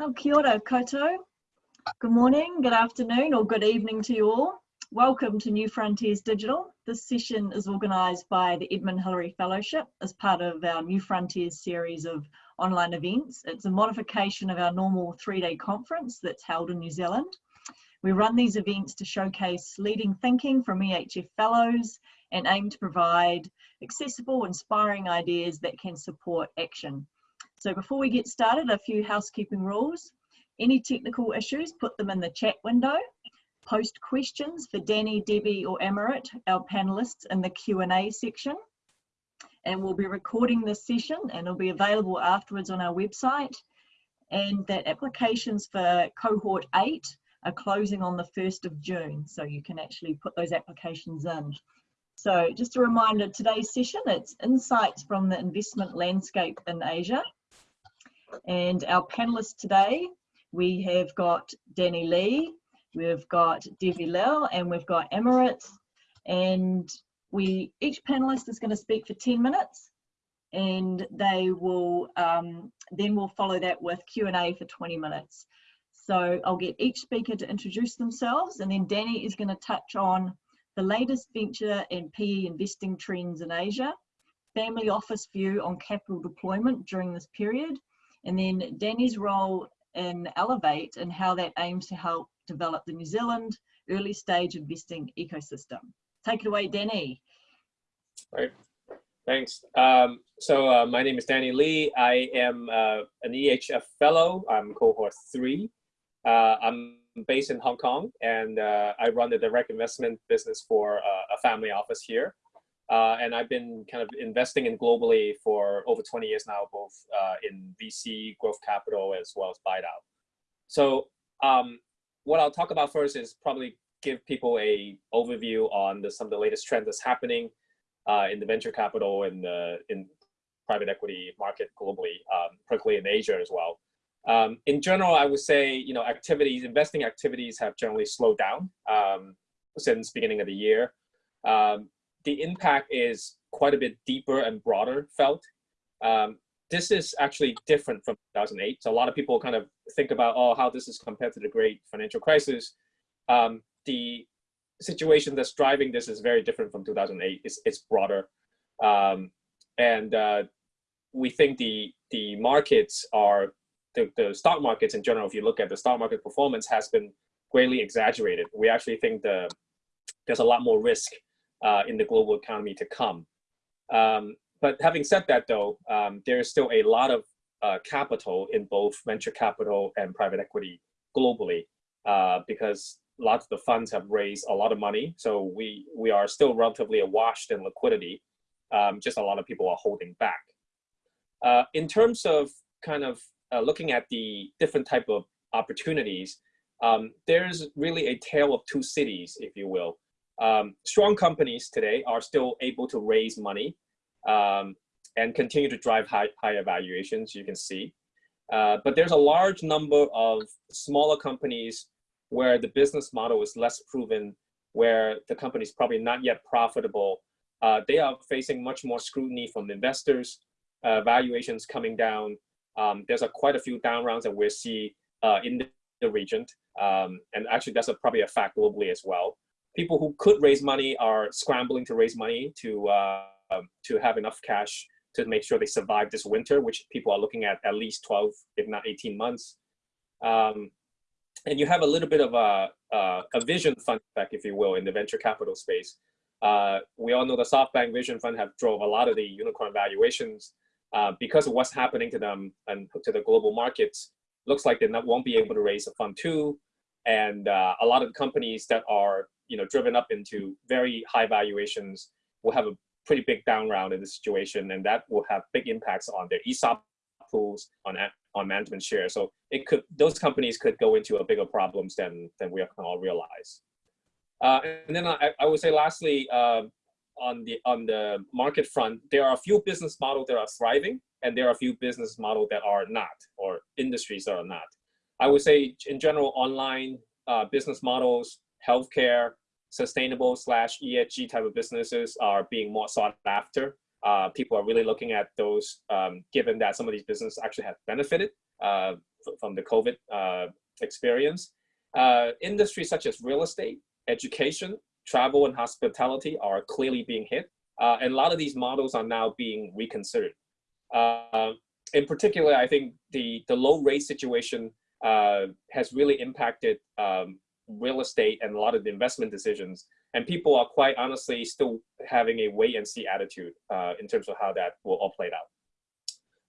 Oh, kia ora koutou. Good morning, good afternoon or good evening to you all. Welcome to New Frontiers Digital. This session is organised by the Edmund Hillary Fellowship as part of our New Frontiers series of online events. It's a modification of our normal three-day conference that's held in New Zealand. We run these events to showcase leading thinking from EHF Fellows and aim to provide accessible, inspiring ideas that can support action. So before we get started, a few housekeeping rules. Any technical issues, put them in the chat window. Post questions for Danny, Debbie or Amarit, our panelists in the Q&A section. And we'll be recording this session and it'll be available afterwards on our website. And that applications for cohort eight are closing on the 1st of June. So you can actually put those applications in. So just a reminder, today's session, it's insights from the investment landscape in Asia. And our panelists today, we have got Danny Lee, we've got Devi Lil, and we've got Emirates. And we each panelist is going to speak for 10 minutes and they will um, then we'll follow that with Q&A for 20 minutes. So I'll get each speaker to introduce themselves and then Danny is going to touch on the latest venture and PE investing trends in Asia, family office view on capital deployment during this period, and then Danny's role in Elevate and how that aims to help develop the New Zealand early stage investing ecosystem. Take it away, Danny. Right. Thanks. Um, so uh, my name is Danny Lee. I am uh, an EHF fellow. I'm cohort three. Uh, I'm based in Hong Kong and uh, I run the direct investment business for uh, a family office here. Uh, and I've been kind of investing in globally for over 20 years now, both uh, in VC, growth capital, as well as buy out. So um, what I'll talk about first is probably give people a overview on the, some of the latest trends that's happening uh, in the venture capital and the in private equity market globally, um, particularly in Asia as well. Um, in general, I would say, you know, activities, investing activities have generally slowed down um, since beginning of the year. Um, the impact is quite a bit deeper and broader felt. Um, this is actually different from 2008. So a lot of people kind of think about, oh, how this is compared to the great financial crisis. Um, the situation that's driving this is very different from 2008. It's, it's broader. Um, and uh, we think the, the markets are the, the stock markets in general, if you look at the stock market performance has been greatly exaggerated. We actually think the, there's a lot more risk uh, in the global economy to come. Um, but having said that though, um, there is still a lot of uh, capital in both venture capital and private equity globally uh, because lots of the funds have raised a lot of money. So we, we are still relatively awash in liquidity. Um, just a lot of people are holding back. Uh, in terms of kind of uh, looking at the different type of opportunities, um, there's really a tale of two cities, if you will. Um, strong companies today are still able to raise money um, and continue to drive high, higher valuations, you can see. Uh, but there's a large number of smaller companies where the business model is less proven, where the company is probably not yet profitable. Uh, they are facing much more scrutiny from investors, uh, valuations coming down, um, there's a, quite a few down rounds that we see uh, in the, the region. Um, and actually that's a, probably a fact globally as well. People who could raise money are scrambling to raise money to, uh, to have enough cash to make sure they survive this winter, which people are looking at at least 12, if not 18 months. Um, and you have a little bit of a, a, a, vision fund effect, if you will, in the venture capital space. Uh, we all know the SoftBank Vision Fund have drove a lot of the unicorn valuations uh, because of what's happening to them and to the global markets, looks like they not, won't be able to raise a fund two. And uh, a lot of companies that are you know driven up into very high valuations will have a pretty big down round in the situation, and that will have big impacts on their ESOP pools, on on management shares. So it could those companies could go into a bigger problems than than we can all realize. Uh, and then I, I would say lastly, uh, on the on the market front, there are a few business models that are thriving, and there are a few business models that are not, or industries that are not. I would say, in general, online uh, business models, healthcare, sustainable slash ESG type of businesses are being more sought after. Uh, people are really looking at those, um, given that some of these businesses actually have benefited uh, from the COVID uh, experience. Uh, industries such as real estate, education, travel, and hospitality are clearly being hit. Uh, and a lot of these models are now being reconsidered. Uh, in particular, I think the, the low rate situation has really impacted um, real estate and a lot of the investment decisions. And people are quite honestly still having a wait and see attitude uh, in terms of how that will all play out.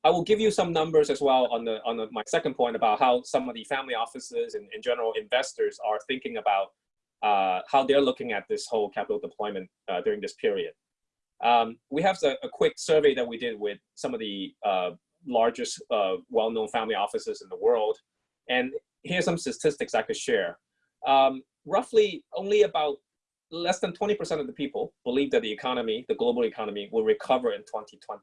I will give you some numbers as well on the on the, my second point about how some of the family offices and in general investors are thinking about uh, how they're looking at this whole capital deployment uh, during this period. Um, we have a, a, quick survey that we did with some of the uh, largest uh, well-known family offices in the world. And here's some statistics I could share. Um, roughly only about less than 20% of the people believe that the economy, the global economy, will recover in 2020.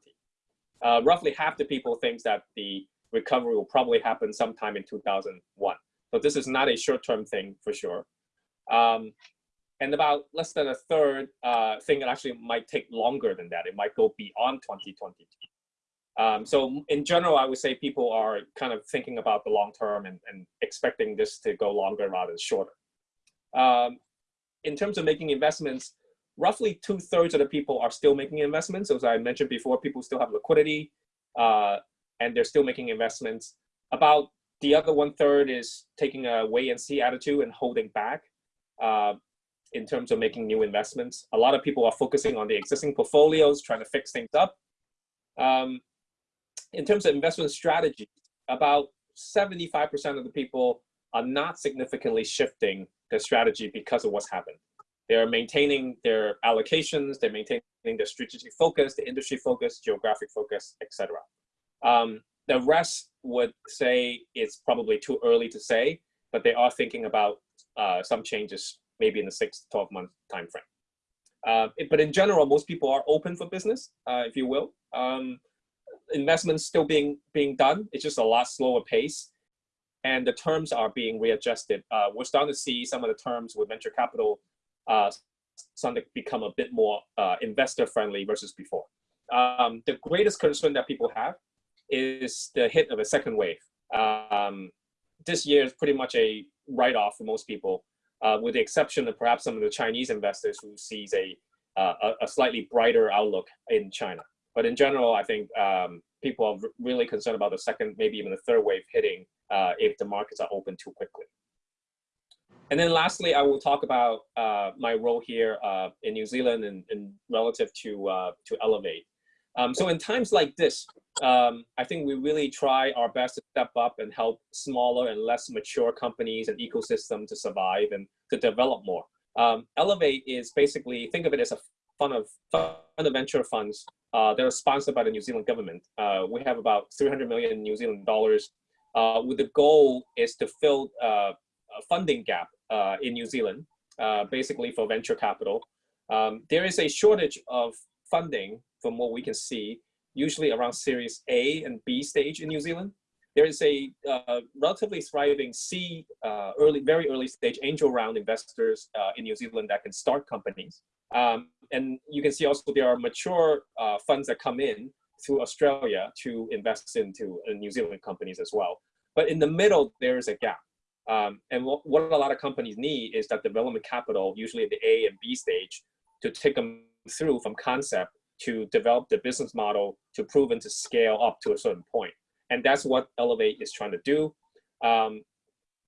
Uh, roughly half the people think that the recovery will probably happen sometime in 2001. So this is not a short-term thing for sure. Um, and about less than a third uh, think it actually might take longer than that. It might go beyond 2022. Um, so in general, I would say people are kind of thinking about the long term and, and expecting this to go longer rather than shorter. Um, in terms of making investments, roughly two thirds of the people are still making investments. As I mentioned before, people still have liquidity uh, and they're still making investments. About the other one third is taking a wait and see attitude and holding back uh, in terms of making new investments. A lot of people are focusing on the existing portfolios, trying to fix things up. Um, in terms of investment strategy, about 75% of the people are not significantly shifting their strategy because of what's happened. They're maintaining their allocations, they're maintaining their strategic focus, the industry focus, geographic focus, etc. Um, the rest would say it's probably too early to say, but they are thinking about uh, some changes maybe in the six to 12 month time frame. Uh, but in general, most people are open for business, uh, if you will. Um, investments still being being done. It's just a lot slower pace, and the terms are being readjusted. Uh, we're starting to see some of the terms with venture capital uh, to become a bit more uh, investor friendly versus before. Um, the greatest concern that people have is the hit of a second wave. Um, this year is pretty much a write-off for most people, uh, with the exception of perhaps some of the Chinese investors who sees a, uh, a, a slightly brighter outlook in China. But in general, I think um, people are really concerned about the second, maybe even the third wave hitting uh, if the markets are open too quickly. And then lastly, I will talk about uh, my role here uh, in New Zealand and, and relative to, uh, to Elevate. Um, so in times like this, um, I think we really try our best to step up and help smaller and less mature companies and ecosystems to survive and to develop more. Um, Elevate is basically, think of it as a fund of, fund of venture funds uh, that are sponsored by the New Zealand government. Uh, we have about 300 million New Zealand dollars uh, with the goal is to fill uh, a funding gap uh, in New Zealand, uh, basically for venture capital. Um, there is a shortage of funding from what we can see, usually around Series A and B stage in New Zealand. There is a uh, relatively thriving C, uh, early, very early stage angel round investors uh, in New Zealand that can start companies. Um, and you can see also there are mature uh, funds that come in through Australia to invest into uh, New Zealand companies as well. But in the middle, there is a gap. Um, and what, what a lot of companies need is that development capital, usually at the A and B stage, to take them through from concept to develop the business model to proven to scale up to a certain point. And that's what Elevate is trying to do. Um,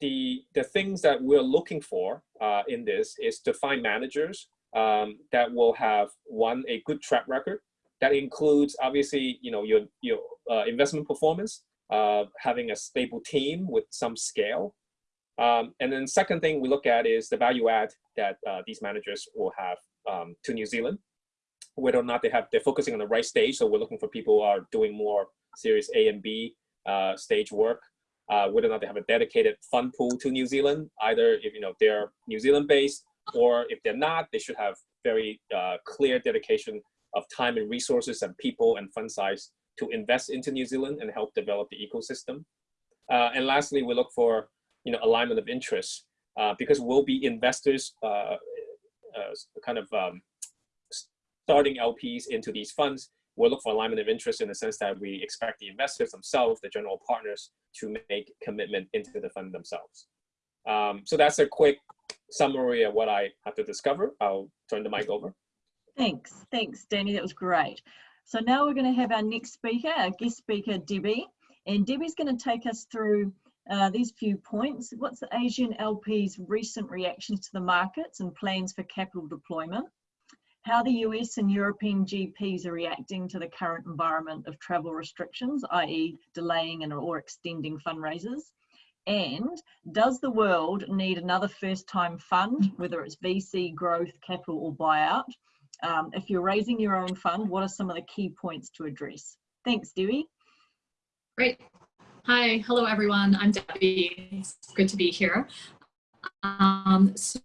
the, the things that we're looking for uh, in this is to find managers um, that will have one, a good track record. That includes obviously, you know, your, your uh, investment performance, uh, having a stable team with some scale. Um, and then second thing we look at is the value add that uh, these managers will have um, to New Zealand whether or not they have they're focusing on the right stage. So we're looking for people who are doing more Series A and B uh, stage work. Uh, whether or not they have a dedicated fund pool to New Zealand, either if you know they're New Zealand based, or if they're not, they should have very uh, clear dedication of time and resources and people and fund size to invest into New Zealand and help develop the ecosystem. Uh, and lastly, we look for you know alignment of interests uh, because we'll be investors, uh, kind of um, starting LPs into these funds, we'll look for alignment of interest in the sense that we expect the investors themselves, the general partners, to make commitment into the fund themselves. Um, so that's a quick summary of what I have to discover. I'll turn the mic over. Thanks, thanks, Danny. That was great. So now we're going to have our next speaker, our guest speaker, Debbie. And Debbie's going to take us through uh, these few points. What's the Asian LP's recent reactions to the markets and plans for capital deployment? How the US and European GPs are reacting to the current environment of travel restrictions, i.e. delaying and or extending fundraisers? And does the world need another first time fund, whether it's VC, growth, capital or buyout? Um, if you're raising your own fund, what are some of the key points to address? Thanks, Dewey. Great. Hi, hello everyone. I'm Debbie. It's good to be here. Um, so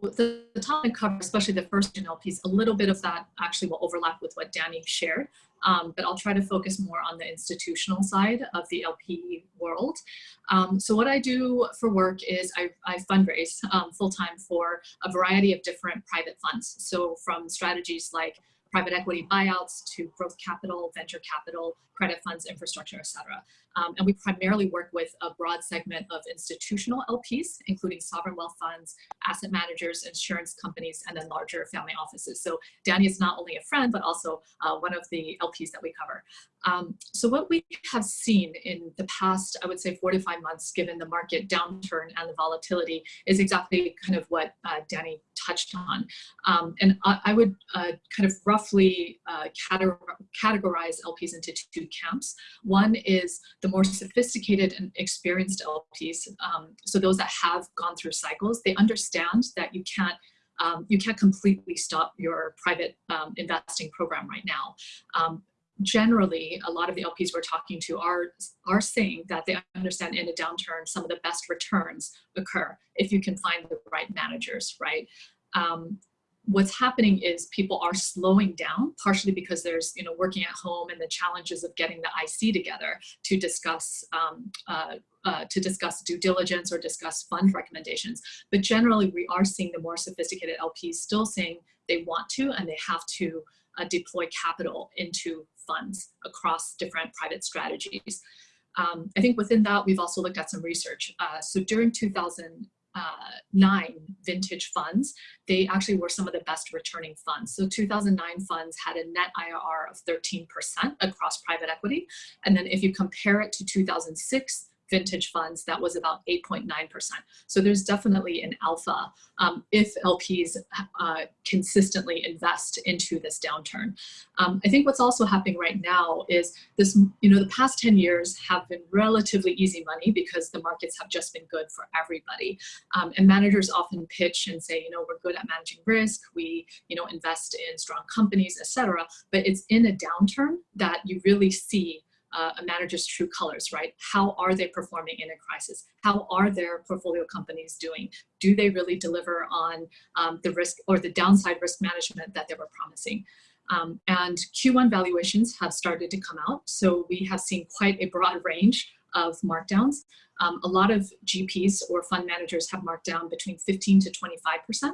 the, the topic covers, especially the first general piece, a little bit of that actually will overlap with what Danny shared, um, but I'll try to focus more on the institutional side of the LP world. Um, so what I do for work is I, I fundraise um, full-time for a variety of different private funds. So from strategies like private equity buyouts to growth capital, venture capital, credit funds, infrastructure, et cetera. Um, and we primarily work with a broad segment of institutional LPs, including sovereign wealth funds, asset managers, insurance companies, and then larger family offices. So Danny is not only a friend, but also uh, one of the LPs that we cover. Um, so what we have seen in the past, I would say four to five months, given the market downturn and the volatility, is exactly kind of what uh, Danny touched on. Um, and I, I would uh, kind of roughly uh, categorize LPs into two camps. One is the more sophisticated and experienced LPs, um, so those that have gone through cycles, they understand that you can't um, you can't completely stop your private um, investing program right now. Um, generally, a lot of the LPs we're talking to are, are saying that they understand in a downturn, some of the best returns occur if you can find the right managers, right? Um, what's happening is people are slowing down partially because there's you know working at home and the challenges of getting the IC together to discuss um, uh, uh, to discuss due diligence or discuss fund recommendations. But generally we are seeing the more sophisticated LPs still saying they want to and they have to uh, deploy capital into funds across different private strategies. Um, I think within that we've also looked at some research. Uh, so during 2000 uh, nine vintage funds, they actually were some of the best returning funds. So 2009 funds had a net IRR of 13% across private equity. And then if you compare it to 2006, vintage funds, that was about 8.9%. So there's definitely an alpha um, if LPs uh, consistently invest into this downturn. Um, I think what's also happening right now is this, you know, the past 10 years have been relatively easy money because the markets have just been good for everybody. Um, and managers often pitch and say, you know, we're good at managing risk, we, you know, invest in strong companies, etc. But it's in a downturn that you really see uh, a manager's true colors, right? How are they performing in a crisis? How are their portfolio companies doing? Do they really deliver on um, the risk or the downside risk management that they were promising? Um, and Q1 valuations have started to come out. So we have seen quite a broad range of markdowns. Um, a lot of GPs or fund managers have marked down between 15 to 25%.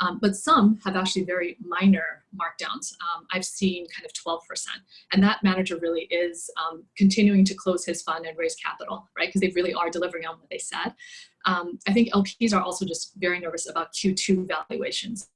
Um, but some have actually very minor markdowns. Um, I've seen kind of 12%. And that manager really is um, continuing to close his fund and raise capital, right? Because they really are delivering on what they said. Um, I think LPs are also just very nervous about Q2 valuations.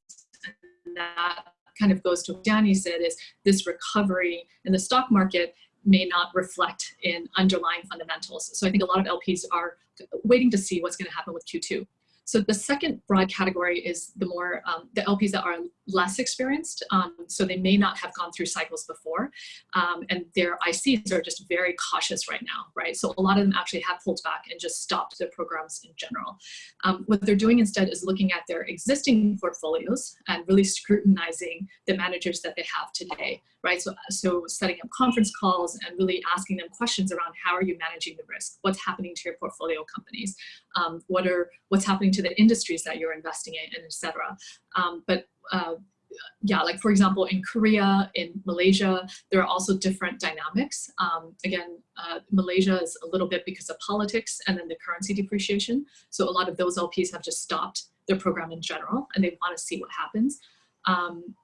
And that kind of goes to what Danny said is this recovery in the stock market may not reflect in underlying fundamentals. So I think a lot of LPs are waiting to see what's going to happen with Q2. So the second broad category is the more, um, the LPs that are less experienced. Um, so they may not have gone through cycles before. Um, and their ICs are just very cautious right now, right? So a lot of them actually have pulled back and just stopped their programs in general. Um, what they're doing instead is looking at their existing portfolios and really scrutinizing the managers that they have today, right? So, so setting up conference calls and really asking them questions around how are you managing the risk? What's happening to your portfolio companies? Um, what are, what's happening to the industries that you're investing in, and et cetera. Um, but uh, yeah, like for example, in Korea, in Malaysia, there are also different dynamics. Um, again, uh, Malaysia is a little bit because of politics and then the currency depreciation. So a lot of those LPs have just stopped their program in general and they want to see what happens. Um,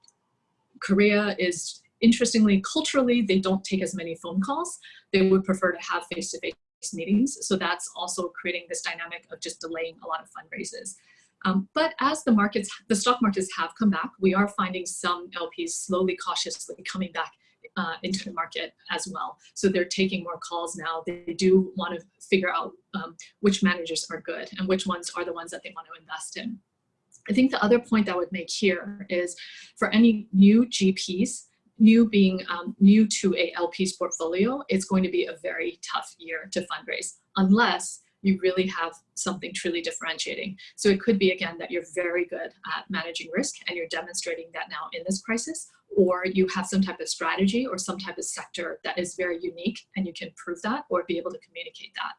Korea is interestingly, culturally, they don't take as many phone calls. They would prefer to have face-to-face -face meetings. So that's also creating this dynamic of just delaying a lot of fundraisers. Um, but as the markets, the stock markets have come back, we are finding some LPs slowly, cautiously coming back uh, into the market as well. So they're taking more calls now. They do want to figure out um, which managers are good and which ones are the ones that they want to invest in. I think the other point I would make here is for any new GPs, new being um, new to a LP's portfolio, it's going to be a very tough year to fundraise unless you really have something truly differentiating. So it could be, again, that you're very good at managing risk and you're demonstrating that now in this crisis, or you have some type of strategy or some type of sector that is very unique and you can prove that or be able to communicate that.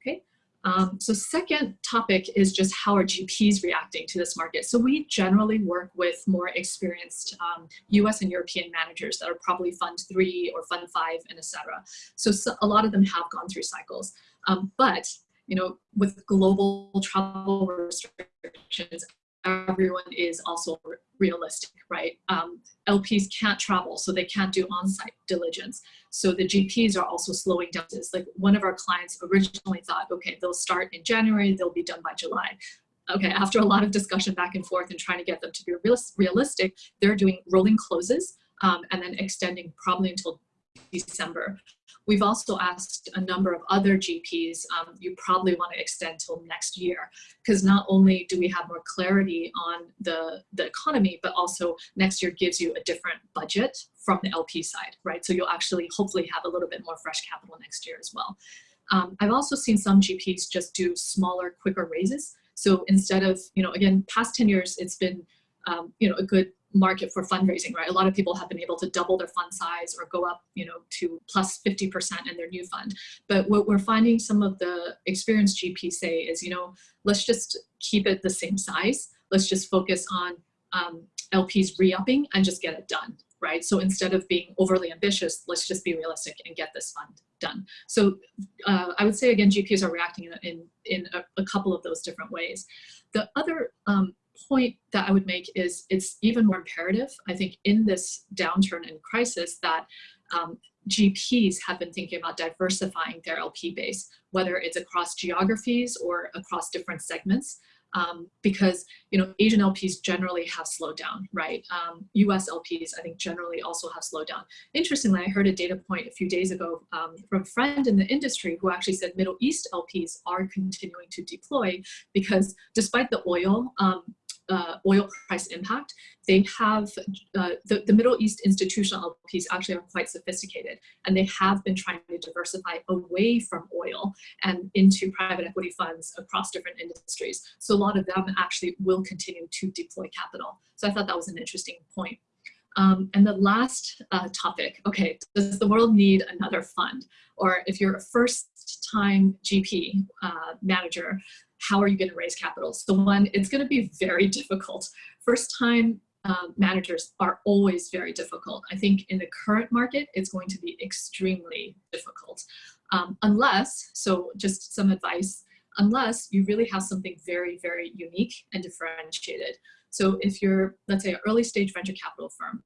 Okay, um, so second topic is just how are GPs reacting to this market. So we generally work with more experienced um, US and European managers that are probably fund three or fund five and etc. So, so a lot of them have gone through cycles. Um, but you know, with global travel restrictions, everyone is also realistic, right? Um, LPs can't travel, so they can't do on-site diligence. So the GPs are also slowing down. It's like one of our clients originally thought, okay, they'll start in January, they'll be done by July. Okay, after a lot of discussion back and forth and trying to get them to be realistic, they're doing rolling closes um, and then extending probably until December. We've also asked a number of other GPs, um, you probably want to extend till next year, because not only do we have more clarity on the, the economy, but also next year gives you a different budget from the LP side, right? So you'll actually hopefully have a little bit more fresh capital next year as well. Um, I've also seen some GPs just do smaller, quicker raises. So instead of, you know, again, past 10 years, it's been, um, you know, a good market for fundraising, right? A lot of people have been able to double their fund size or go up, you know, to plus 50% in their new fund. But what we're finding some of the experienced GPs say is, you know, let's just keep it the same size. Let's just focus on um, LPs re-upping and just get it done, right? So instead of being overly ambitious, let's just be realistic and get this fund done. So uh, I would say, again, GPs are reacting in, in, in a, a, couple of those different ways. The other um, point that I would make is it's even more imperative, I think, in this downturn and crisis that um, GPs have been thinking about diversifying their LP base, whether it's across geographies or across different segments um, because you know Asian LPs generally have slowed down, right? Um, US LPs I think generally also have slowed down. Interestingly, I heard a data point a few days ago um, from a friend in the industry who actually said Middle East LPs are continuing to deploy because despite the oil um, uh, oil price impact, they have, uh, the, the Middle East institutional LPs actually are quite sophisticated and they have been trying to diversify away from oil and into private equity funds across different industries. So a lot of them actually will continue to deploy capital. So I thought that was an interesting point. Um, and the last uh, topic, okay, does the world need another fund? Or if you're a first time GP uh, manager, how are you going to raise capital? So one, it's going to be very difficult. First time um, managers are always very difficult. I think in the current market, it's going to be extremely difficult. Um, unless, so just some advice, unless you really have something very, very unique and differentiated. So if you're, let's say, an early stage venture capital firm,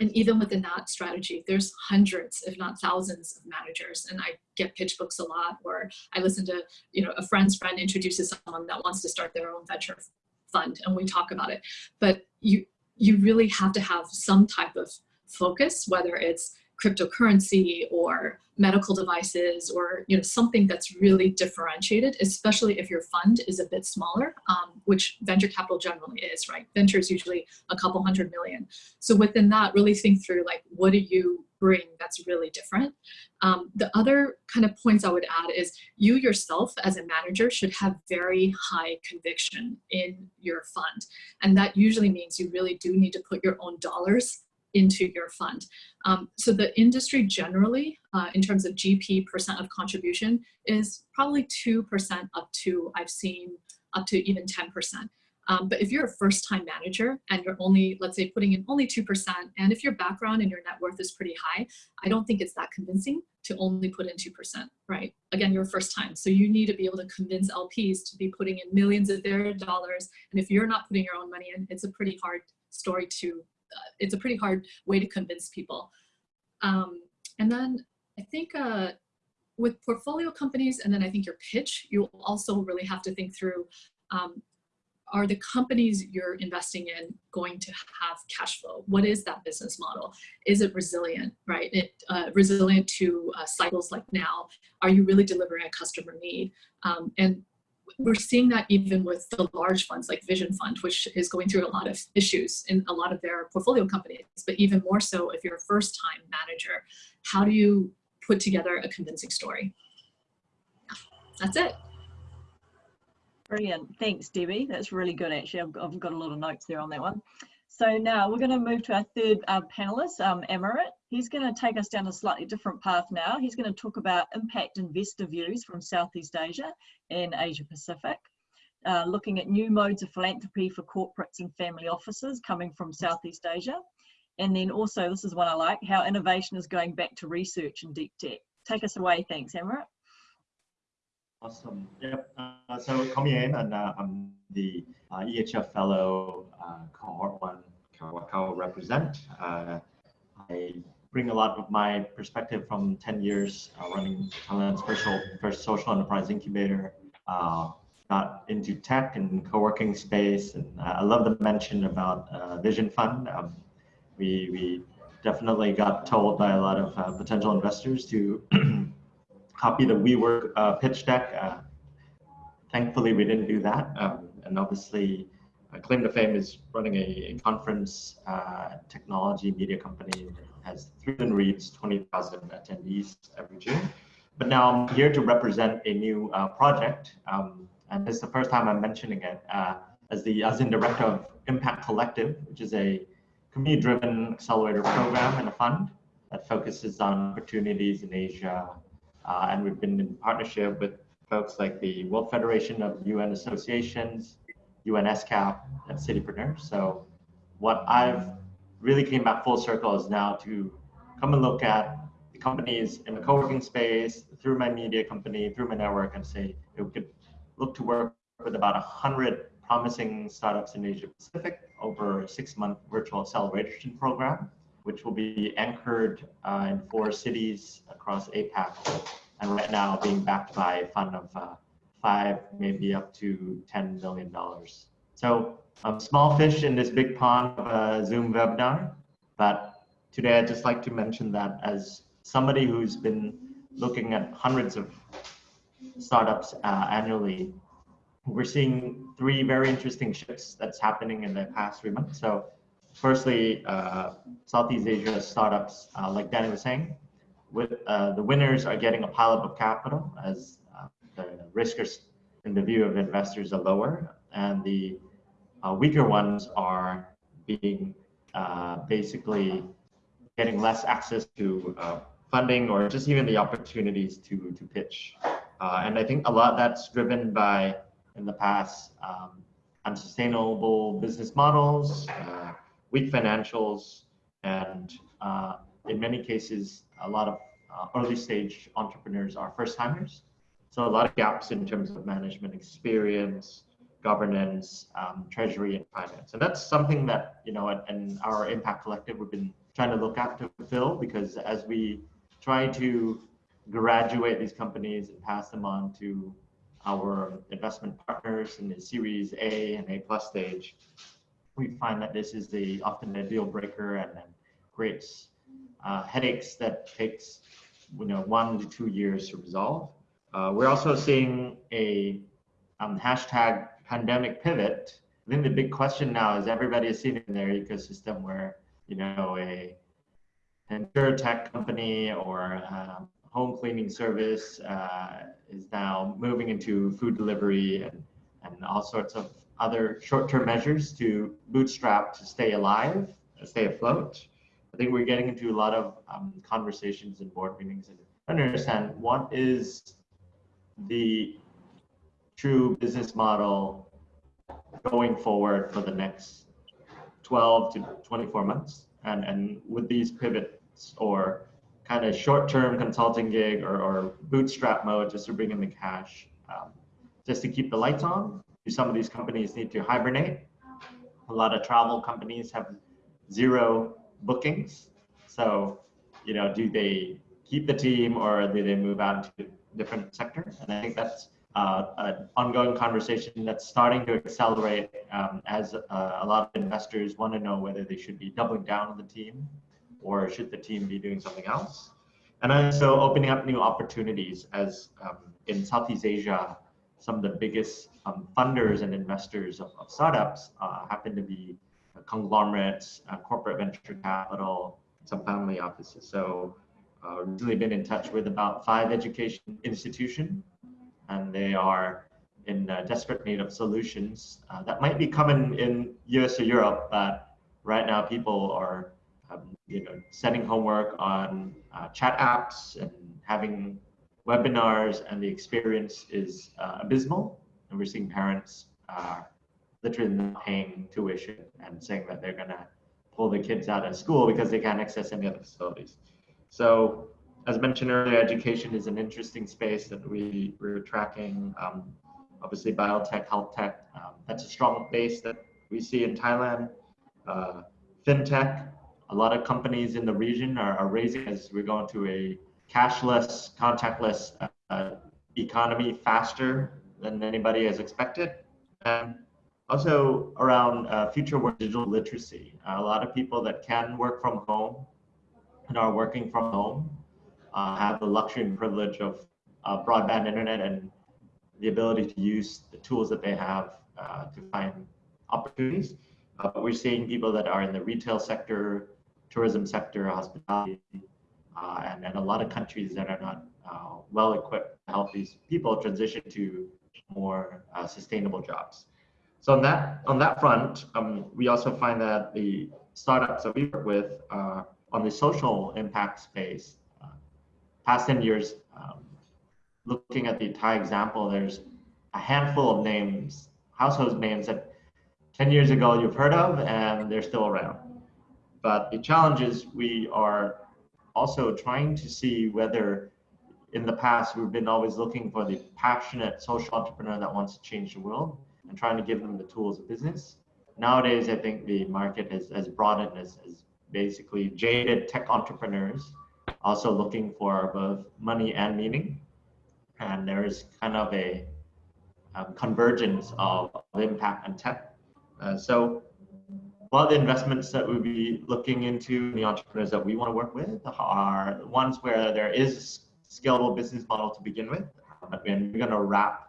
and even within that strategy, there's hundreds, if not thousands of managers. And I get pitch books a lot, or I listen to, you know, a friend's friend introduces someone that wants to start their own venture fund and we talk about it. But you, you really have to have some type of focus, whether it's cryptocurrency or medical devices or you know something that's really differentiated, especially if your fund is a bit smaller, um, which venture capital generally is, right? Venture is usually a couple hundred million. So within that, really think through like, what do you bring that's really different? Um, the other kind of points I would add is you yourself as a manager should have very high conviction in your fund. And that usually means you really do need to put your own dollars into your fund. Um, so the industry generally, uh, in terms of GP percent of contribution, is probably 2% up to, I've seen up to even 10%. Um, but if you're a first time manager and you're only, let's say putting in only 2%, and if your background and your net worth is pretty high, I don't think it's that convincing to only put in 2%, right? Again, you're first time. So you need to be able to convince LPs to be putting in millions of their dollars. And if you're not putting your own money in, it's a pretty hard story to it's a pretty hard way to convince people. Um, and then I think uh, with portfolio companies, and then I think your pitch, you'll also really have to think through, um, are the companies you're investing in going to have cash flow? What is that business model? Is it resilient, right? It uh, resilient to uh, cycles like now? Are you really delivering a customer need? Um, and we're seeing that even with the large funds like Vision Fund, which is going through a lot of issues in a lot of their portfolio companies, but even more so if you're a first time manager, how do you put together a convincing story? That's it. Brilliant. Thanks, Debbie. That's really good, actually. I've got, I've got a lot of notes there on that one. So now we're going to move to our third uh, panelist, um, Amarit. He's going to take us down a slightly different path now. He's going to talk about impact investor views from Southeast Asia and Asia Pacific, uh, looking at new modes of philanthropy for corporates and family offices coming from Southeast Asia. And then also, this is one I like, how innovation is going back to research and deep tech. Take us away. Thanks, Amarit. Awesome. Yep. Uh, so Komien, and uh, I'm the uh, EHF Fellow, uh, Cohort 1, Kawakawa represent. Uh, I bring a lot of my perspective from 10 years uh, running Thailand's first, first social enterprise incubator. got into tech and co-working space, and I love the mention about Vision Fund. Um, we, we definitely got told by a lot of potential investors to copy the WeWork uh, pitch deck. Uh, thankfully, we didn't do that. Um, and obviously, uh, Claim to Fame is running a, conference uh, technology media company that has 3,000 reads, 20,000 attendees every June. But now I'm here to represent a new uh, project. Um, and this is the first time I'm mentioning it uh, as the as in director of Impact Collective, which is a community-driven accelerator program and a fund that focuses on opportunities in Asia, uh, and we've been in partnership with folks like the World Federation of UN Associations, UNESCAP, and Citypreneur. So what I've really came back full circle is now to come and look at the companies in the co-working space through my media company, through my network, and say we could look to work with about 100 promising startups in Asia Pacific over a six-month virtual acceleration program which will be anchored uh, in four cities across APAC, and right now being backed by a fund of uh, five, maybe up to $10 million. So um, small fish in this big pond of a Zoom webinar, but today I'd just like to mention that as somebody who's been looking at hundreds of startups uh, annually, we're seeing three very interesting shifts that's happening in the past three months. So firstly, uh, Southeast Asia startups, uh, like Danny was saying, with uh, the winners are getting a pileup of capital as riskers in the view of investors are lower, and the uh, weaker ones are being uh, basically getting less access to funding or just even the opportunities to to pitch. and I think a lot that's driven by in the past um, unsustainable business models, uh, weak financials, and uh, in many cases, a lot of uh, early stage entrepreneurs are first timers. So a lot of gaps in terms of management experience, governance, um, treasury, and finance. And that's something that, you know, in our Impact Collective, we've been trying to look at to fill because as we try to graduate these companies and pass them on to our investment partners in the Series A and A plus stage, we find that this is the often a deal breaker and then creates uh, headaches that takes you know one to two years to resolve. Uh, we're also seeing a um, hashtag pandemic pivot. I think the big question now is everybody is seeing in their ecosystem where you know a insurtech company or a home cleaning service uh, is now moving into food delivery and, and all sorts of other short-term measures to bootstrap to stay alive, stay afloat. I think we're getting into a lot of um, conversations and board meetings and understand what is the true business model going forward for the next 12 to 24 months and and with these pivots or kind of short-term consulting gig or, or bootstrap mode just to bring in the cash um, just to keep the lights on Do some of these companies need to hibernate. A lot of travel companies have zero bookings. So, you know, do they keep the team or do they move out to different sectors. And I think that's uh, an ongoing conversation that's starting to accelerate um, as uh, a lot of investors want to know whether they should be doubling down on the team or should the team be doing something else. And also opening up new opportunities as um, in Southeast Asia, some of the biggest um, funders and investors of, of startups uh, happen to be conglomerates, uh, corporate venture capital, some family offices. So uh, recently been in touch with about five education institutions and they are in uh, desperate need of solutions uh, that might be common in US or Europe, but right now people are um, you know, setting homework on uh, chat apps and having webinars and the experience is uh, abysmal. And we're seeing parents literally not paying tuition and saying that they're gonna pull the kids out of school because they can't access any other facilities. So as mentioned earlier, education is an interesting space that we, we're tracking. Um, obviously biotech, health tech, um, that's a strong base that we see in Thailand. Uh, fintech, a lot of companies in the region are, are raising as we're going to a cashless, contactless uh, economy faster than anybody has expected. And also around uh, future work digital literacy. A lot of people that can work from home and are working from home uh, have the luxury and privilege of uh, broadband internet and the ability to use the tools that they have uh, to find opportunities. Uh, but we're seeing people that are in the retail sector, tourism sector, hospitality, uh, and, and a lot of countries that are not uh, well equipped to help these people transition to more sustainable jobs. So on that on that front, um, we also find that the startups that we work with on the social impact space past 10 years, um, looking at the Thai example, there's a handful of names, household names that 10 years ago you've heard of and they're still around. But the challenge is we are also trying to see whether in the past we've been always looking for the passionate social entrepreneur that wants to change the world and trying to give them the tools of business. Nowadays, I think the market has, has broadened as, as basically jaded tech entrepreneurs also looking for both money and meaning. And there is kind of a um, convergence of, of, impact and tech. Uh, so of the investments that we'll be looking into, the entrepreneurs that we want to work with are ones where there is a scalable business model to begin with, but we're going to wrap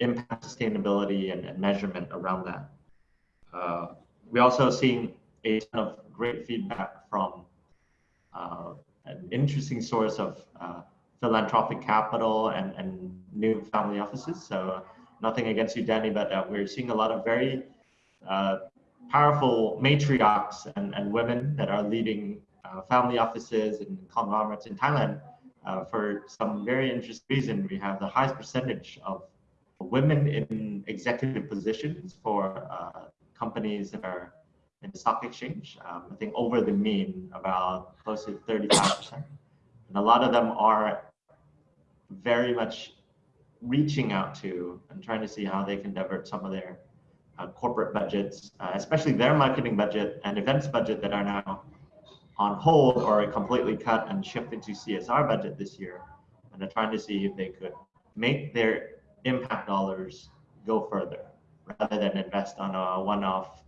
impact sustainability and, and measurement around that. Uh, we're also seeing a ton of great feedback from uh, an interesting source of uh, philanthropic capital and, and new family offices. So nothing against you, Danny, but uh, we're seeing a lot of very uh, powerful matriarchs and, and women that are leading uh, family offices and conglomerates in Thailand for some very interesting reason. We have the highest percentage of women in executive positions for uh, companies that are in the stock exchange. Um, I think over the mean, about close to 35%. And a lot of them are very much reaching out to and trying to see how they can divert some of their uh, corporate budgets, uh, especially their marketing budget and events budget that are now on hold or completely cut and shifted to CSR budget this year. And they're trying to see if they could make their impact dollars go further rather than invest on a one-off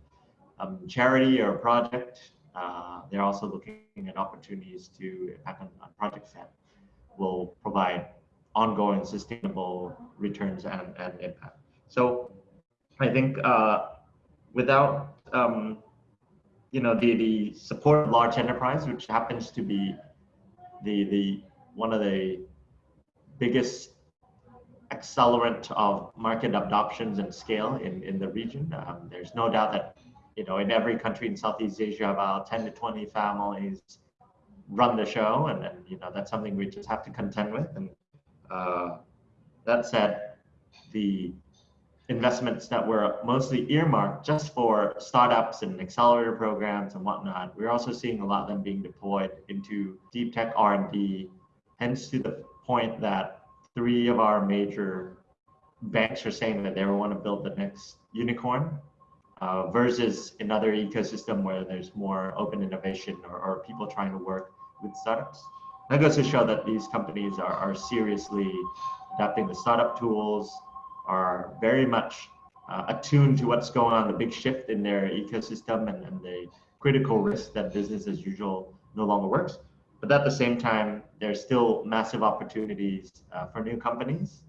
um, charity or project. Uh, they're also looking at opportunities to impact on, on projects that will provide ongoing sustainable returns and, and impact. So I think uh, without um, you know the, the support of large enterprise, which happens to be the the one of the biggest accelerant of market adoptions and scale in, in the region. Um, there's no doubt that you know, in every country in Southeast Asia, about 10 to 20 families run the show. And, and you know, that's something we just have to contend with. And uh, that said, the investments that were mostly earmarked just for startups and accelerator programs and whatnot, we're also seeing a lot of them being deployed into deep tech R&D, hence to the point that three of our major banks are saying that they want to build the next unicorn uh, versus another ecosystem where there's more open innovation or, or people trying to work with startups. That goes to show that these companies are, are seriously adapting the startup tools, are very much uh, attuned to what's going on, the big shift in their ecosystem and, and the critical risk that business as usual no longer works. But at the same time, there's still massive opportunities uh, for new companies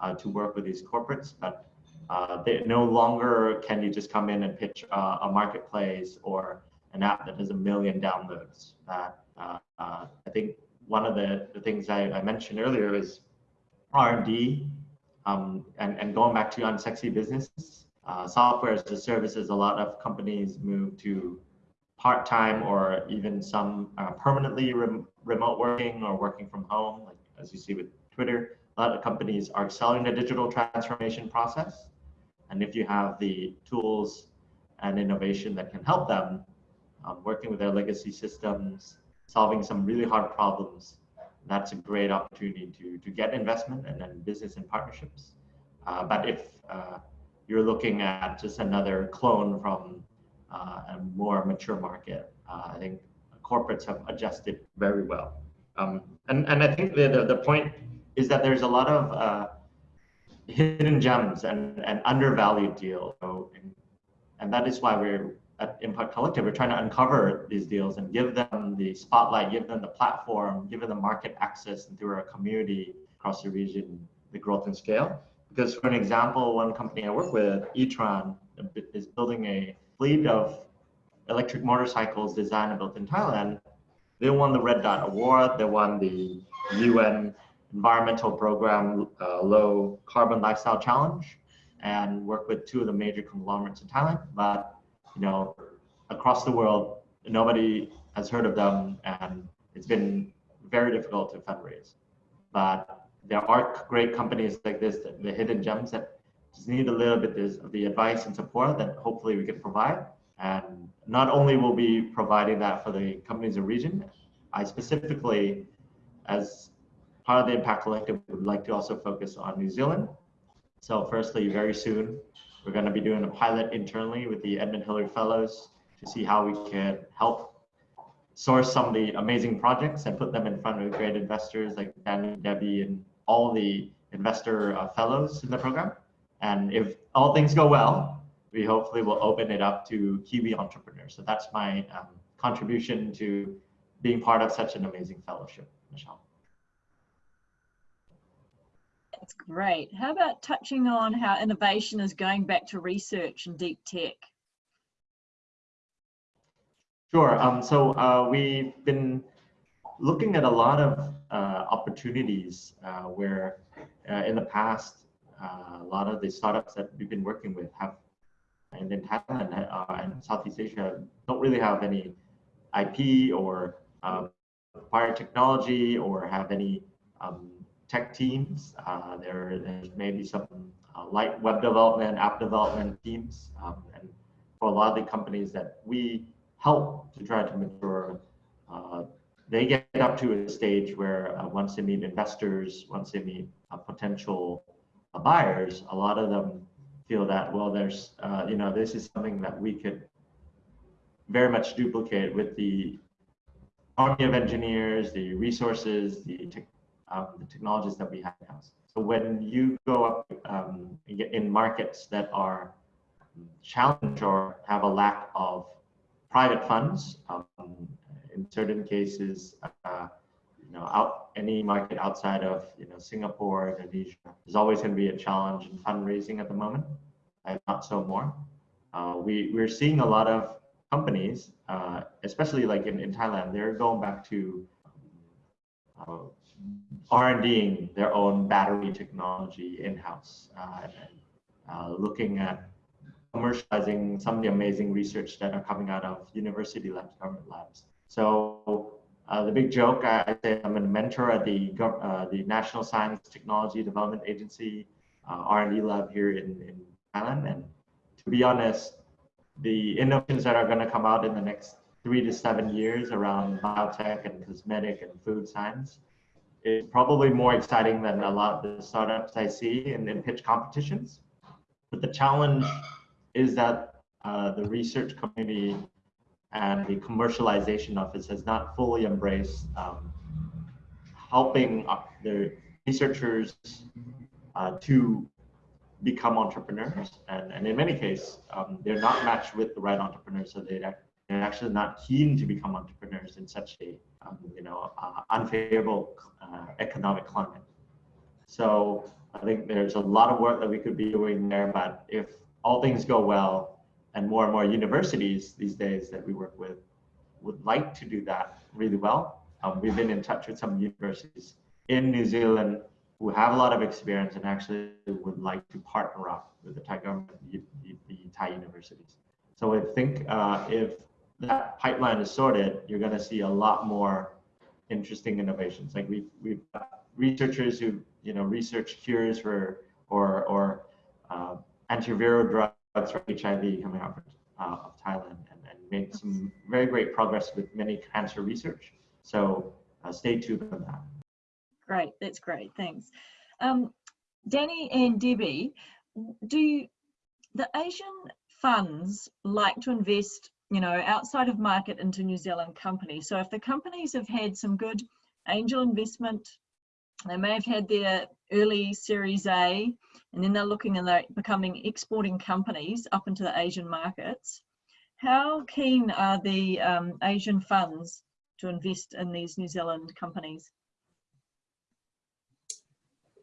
uh, to work with these corporates, but uh, they, no longer can you just come in and pitch uh, a marketplace or an app that has a million downloads. Uh, uh, I think one of the, the things I, I mentioned earlier is R&D um, and, and going back to unsexy business. Uh, software as a service as a lot of companies move to part-time or even some permanently rem remote working or working from home, like as you see with Twitter. A lot of companies are accelerating the digital transformation process and if you have the tools and innovation that can help them, um, working with their legacy systems, solving some really hard problems, that's a great opportunity to, to get investment and then business and partnerships. Uh, but if uh, you're looking at just another clone from uh, a more mature market, uh, I think corporates have adjusted very well. Um, and, and I think the, the, the, point is that there's a lot of uh, hidden gems and, and undervalued deals. So, and that is why we're at Impact Collective, we're trying to uncover these deals and give them the spotlight, give them the platform, give them the market access and through our community across the region, the growth and scale. Because for an example, one company I work with, Etran, is building a fleet of electric motorcycles designed and built in Thailand. They won the Red Dot Award. They won the UN environmental program, uh, Low Carbon Lifestyle Challenge, and work with two of the major conglomerates in Thailand. But you know, across the world, nobody has heard of them, and it's been very difficult to fundraise. But there are great companies like this, the hidden gems that just need a little bit of the advice and support that hopefully we can provide. And not only will be providing that for the companies in region, I specifically, as part of the Impact Collective would like to also focus on New Zealand. So firstly, very soon, we're going to be doing a pilot internally with the Edmund Hillary Fellows to see how we can help source some of the amazing projects and put them in front of great investors like Danny, Debbie, and all the investor uh, fellows in the program. And if all things go well, we hopefully will open it up to Kiwi entrepreneurs. So that's my um, contribution to being part of such an amazing fellowship, Michelle. That's great. How about touching on how innovation is going back to research and deep tech? Sure. Um, so uh, we've been looking at a lot of uh, opportunities uh, where uh, in the past, uh, a lot of the startups that we've been working with have, and in Thailand uh, and Southeast Asia, don't really have any IP or um, acquired technology or have any um, tech teams. Uh, there, there's maybe some uh, light web development, app development teams. Um, and for a lot of the companies that we help to try to mature, uh, they get up to a stage where uh, once they meet investors, once they meet uh, potential uh, buyers, a lot of them feel that, well, there's, you know, this is something that we could very much duplicate with the army of engineers, the resources, the um, the technologies that we have now. So when you go up um, in markets that are challenged or have a lack of private funds, um, in certain cases, uh, you know, out any market outside of you know Singapore, Indonesia, there's always going to be a challenge in fundraising at the moment. and not so more. Uh, we we're seeing a lot of companies, uh, especially like in, in Thailand, they're going back to uh, R&Ding their own battery technology in-house uh, uh, looking at commercializing some of the amazing research that are coming out of university labs, government labs. So uh, the big joke, I, I, say I'm a mentor at the, uh, the National Science Technology Development Agency uh, R&D lab here in, in Thailand. And to be honest, the innovations that are going to come out in the next three to seven years around biotech and cosmetic and food science is probably more exciting than a lot of the startups I see in, in pitch competitions. But the challenge is that uh, the research community and the commercialization office has not fully embraced um, helping uh, the researchers uh, to become entrepreneurs. And, and in many cases, um, they're not matched with the right entrepreneurs, so they, they're actually not keen to become entrepreneurs in such a um, you know uh, unfavorable uh, economic climate. So I think there's a lot of work that we could be doing there, but if all things go well, and more and more universities these days that we work with would like to do that really well. Um, we've been in touch with some universities in New Zealand who have a lot of experience and actually would like to partner up with the Thai government, the, the Thai universities. So I think uh, if that pipeline is sorted, you're going to see a lot more interesting innovations. Like we've, we've got researchers who, you know, research cures for, or, or uh, antiviral drugs for HIV coming out uh, of Thailand and, and made some very great progress with many cancer research. So uh, stay tuned on that. Great, that's great, thanks. Um, Danny and Debbie, do you, the Asian funds like to invest, you know, outside of market into New Zealand companies? So if the companies have had some good angel investment, they may have had their early Series A, and then they're looking and they're becoming exporting companies up into the Asian markets. How keen are the um, Asian funds to invest in these New Zealand companies?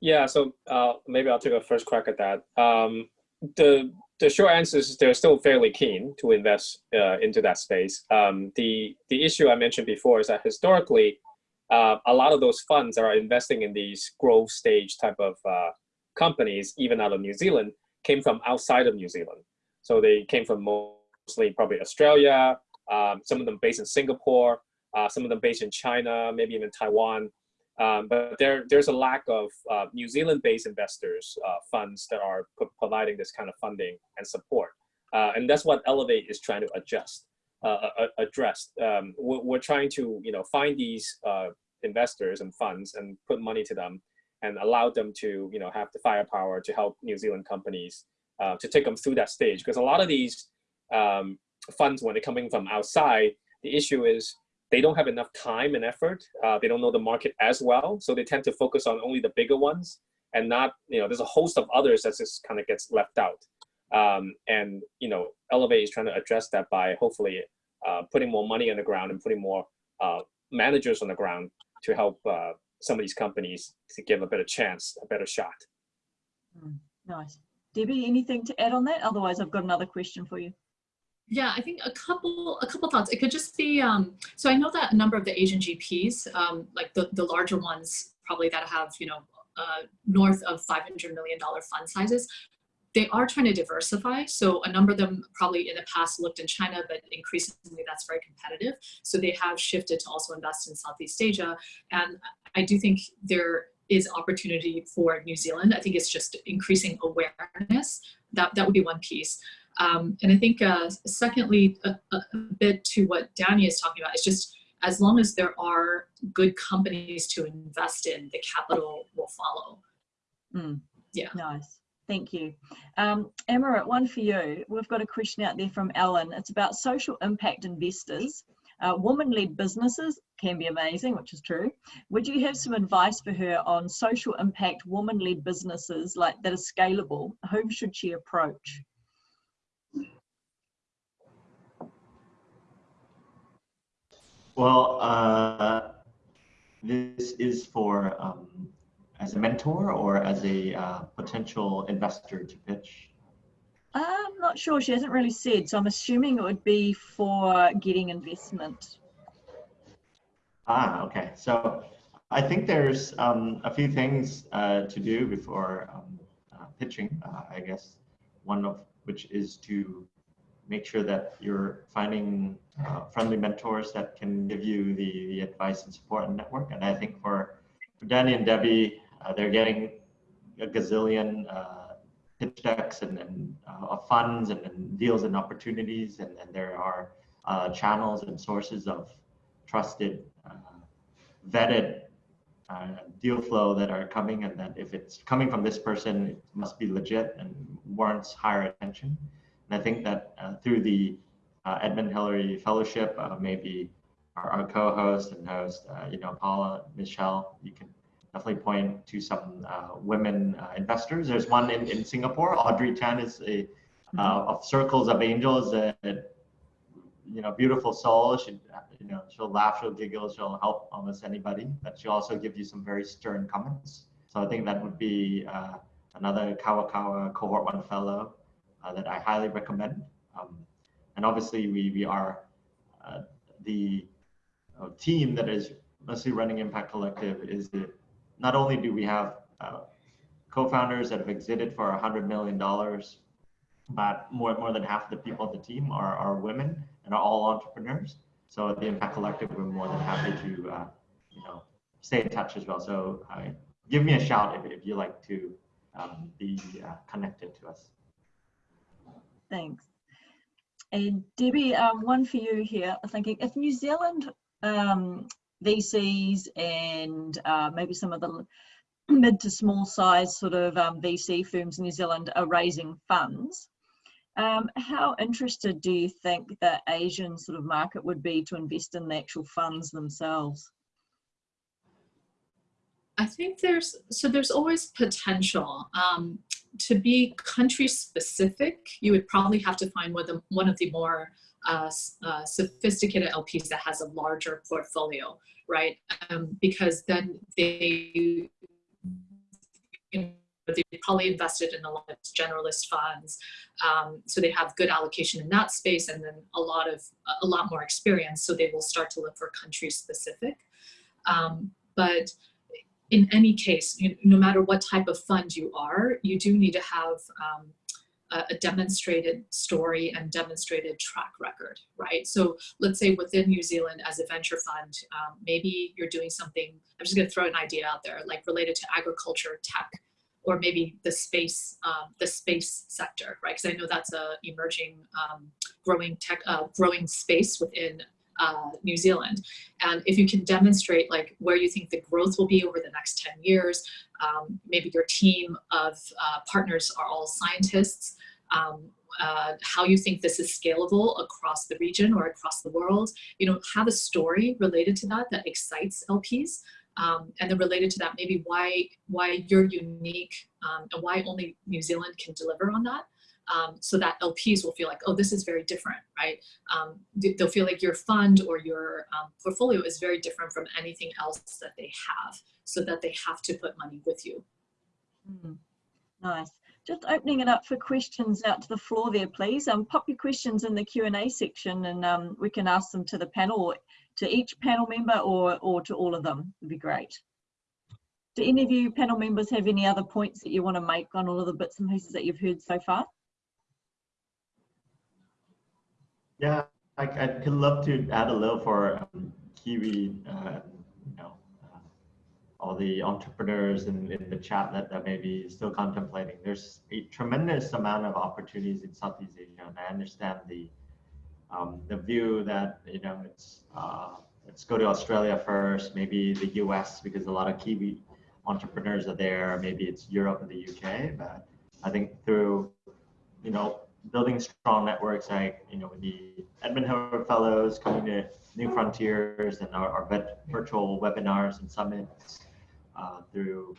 Yeah, so uh, maybe I'll take a first crack at that. Um, the the short answer is they're still fairly keen to invest uh, into that space. Um, the the issue I mentioned before is that historically, uh, a lot of those funds are investing in these growth stage type of uh, companies, even out of New Zealand, came from outside of New Zealand. So they came from mostly probably Australia, um, some of them based in Singapore, uh, some of them based in China, maybe even Taiwan. Um, but there, there's a lack of uh, New Zealand-based investors, uh, funds that are providing this kind of funding and support. Uh, and that's what Elevate is trying to adjust, uh, address. Um, we're, we're, trying to, you know, find these uh, investors and funds and put money to them and allow them to, you know, have the firepower to help New Zealand companies uh, to take them through that stage. Because a lot of these um, funds, when they're coming from outside, the issue is they don't have enough time and effort. Uh, they don't know the market as well. So they tend to focus on only the bigger ones and not, you know, there's a host of others that just kind of gets left out. Um, and, you know, Elevate is trying to address that by hopefully uh, putting more money on the ground and putting more uh, managers on the ground to help uh, some of these companies to give a better chance, a better shot. Mm, nice. Debbie, anything to add on that? Otherwise, I've got another question for you. Yeah, I think a couple a couple thoughts. It could just be um, so I know that a number of the Asian GPs, um, like the the larger ones, probably that have you know uh, north of five hundred million dollar fund sizes, they are trying to diversify. So a number of them probably in the past looked in China, but increasingly that's very competitive. So they have shifted to also invest in Southeast Asia, and I do think there is opportunity for New Zealand. I think it's just increasing awareness. That that would be one piece. Um, and I think uh, secondly, a, a, bit to what Danny is talking about, is just as long as there are good companies to invest in, the capital will follow. Mm. Yeah. Nice. Thank you. Um, Amarit, one for you. We've got a question out there from Ellen. It's about social impact investors. Uh, Woman-led businesses can be amazing, which is true. Would you have some advice for her on social impact woman-led businesses like that are scalable? Whom should she approach? Well, uh, this is for um, as a mentor or as a uh, potential investor to pitch? I'm not sure. She hasn't really said, so I'm assuming it would be for getting investment. Ah, okay. So I think there's um, a few things uh, to do before um, uh, pitching, uh, I guess. One of which is to make sure that you're finding uh, friendly mentors that can give you the, the advice and support and network. And I think for, for Danny and Debbie, uh, they're getting a gazillion uh, pitch decks and, and uh, funds and, and, deals and opportunities. And, and there are uh, channels and sources of trusted, uh, vetted deal flow that are coming and that if it's coming from this person, it must be legit and warrants higher attention. And I think that uh, through the uh, Edmund Hillary Fellowship, uh, maybe our, our co-host and host, uh, you know, Paula, Michelle, you can definitely point to some uh, women uh, investors. There's one in, in Singapore. Audrey Chan is a of Circles of Angels. A, you know, beautiful soul. She, you know, she'll laugh, she'll giggle, she'll help almost anybody. But she'll also give you some very stern comments. So I think that would be another Kawakawa Cohort One Fellow that I highly recommend. Um, and obviously, we we are the uh, team that is mostly running Impact Collective is that not only do we have uh, co-founders that have exited for $100 million, but more, more than half of the people of the team are, are women and are all entrepreneurs. So at the Impact Collective, we're more than happy to, uh, you know, stay in touch as well. So uh, give me a shout if, if you like to um, be uh, connected to us. Thanks. And Debbie, um, one for you here. I'm thinking if New Zealand um, VCs and uh, maybe some of the mid to small size sort of um, VC firms in New Zealand are raising funds. Um, how interested do you think the Asian sort of market would be to invest in the actual funds themselves? I think there's so there's always potential. Um, to be country specific, you would probably have to find one of the, one of the more uh, uh, sophisticated LPs that has a larger portfolio, right? Um, because then they, you know, they probably invested in a lot of generalist funds, um, so they have good allocation in that space, and then a lot of a lot more experience. So they will start to look for country specific. Um, but in any case, no matter what type of fund you are, you do need to have um, a, demonstrated story and demonstrated track record, right? So let's say within New Zealand as a venture fund, um, maybe you're doing something, I'm just gonna throw an idea out there, like related to agriculture, tech, or maybe the space, um, the space sector, right? Because I know that's a emerging, um, growing tech, uh, growing space within uh, New Zealand. And if you can demonstrate like where you think the growth will be over the next 10 years, um, maybe your team of uh, partners are all scientists, um, uh, how you think this is scalable across the region or across the world, you know, have a story related to that that excites LPs. Um, and then related to that, maybe why why you're unique um, and why only New Zealand can deliver on that. Um, so that LPs will feel like, oh, this is very different, right? Um, they'll feel like your fund or your um, portfolio is very different from anything else that they have, so that they have to put money with you. Mm, nice. Just opening it up for questions out to the floor there, please. Um, pop your questions in the Q&A section and um, we can ask them to the panel, to each panel member or, or to all of them, would be great. Do any of you panel members have any other points that you want to make on all of the bits and pieces that you've heard so far? Yeah, I, I'd love to add a little for um, Kiwi uh, all the entrepreneurs in, in the chat that, that may be still contemplating. There's a tremendous amount of opportunities in Southeast Asia, and I understand the um, the view that you know it's uh, let's go to Australia first, maybe the US because a lot of Kiwi entrepreneurs are there. Maybe it's Europe and the UK, but I think through you know building strong networks like you know with the Edmund Hillary Fellows coming to New Frontiers and our, our virtual webinars and summits uh, through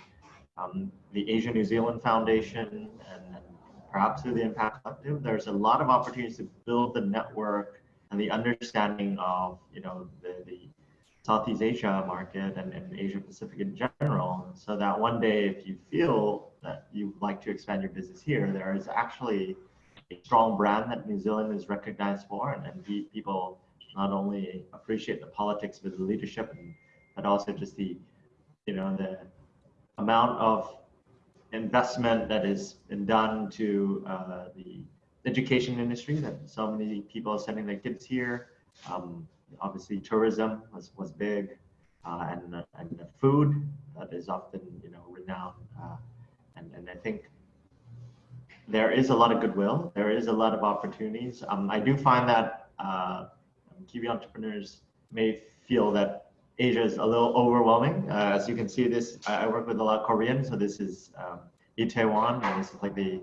um, the Asia New Zealand Foundation and, perhaps through the Impact Collective. There's a lot of opportunities to build the network and the understanding of you know the, the Southeast Asia market and, and Asia Pacific in general, so that one day if you feel that you'd like to expand your business here, there is actually a strong brand that New Zealand is recognized for, and, and people not only appreciate the politics of the leadership, and, but also just the you know, the amount of investment that has been done to uh, the education industry that so many people are sending their kids here. Um, obviously, tourism was, was big, uh, and, and the food that is often, you know, renowned. Uh, and, and I think there is a lot of goodwill. There is a lot of opportunities. Um, I do find that uh, Kiwi entrepreneurs may feel that Asia is a little overwhelming. Uh, as you can see this, I work with a lot of Korean, so this is um, Itaewon, and this is like the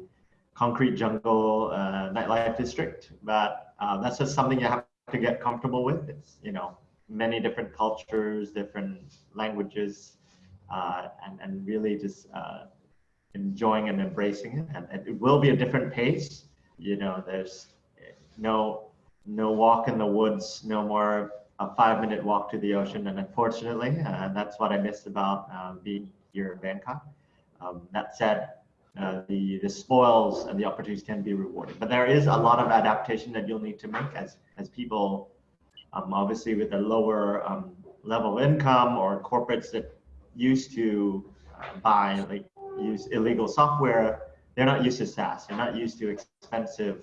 concrete jungle uh, nightlife district, but uh, that's just something you have to get comfortable with. It's you know many different cultures, different languages, uh, and and really just uh, enjoying and embracing it. And, it will be a different pace. You know, there's no no walk in the woods, no more a five minute walk to the ocean. And unfortunately, uh, that's what I missed about uh, being here in Bangkok. Um, that said, uh, the, the spoils and the opportunities can be rewarding. But there is a lot of adaptation that you'll need to make as, as people, um, obviously with a lower um, level of income or corporates that used to uh, buy, like use illegal software, they're not used to SaaS. They're not used to expensive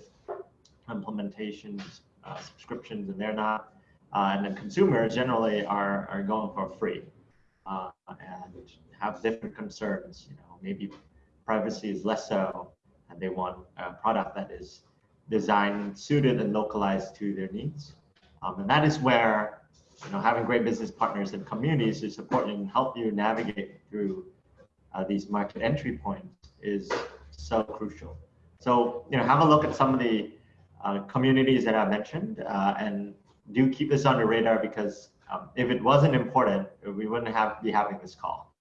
implementations, uh, subscriptions, and they're not. Uh, and then consumers generally are, are going for free uh, and have different concerns. You know, maybe privacy is less so, and they want a product that is designed, suited, and localized to their needs. Um, and that is where you know having great business partners and communities to support and help you navigate through uh, these market entry points is so crucial. So you know, have a look at some of the uh, communities that I mentioned, uh, and do keep this on your radar because um, if it wasn't important, we wouldn't have be having this call.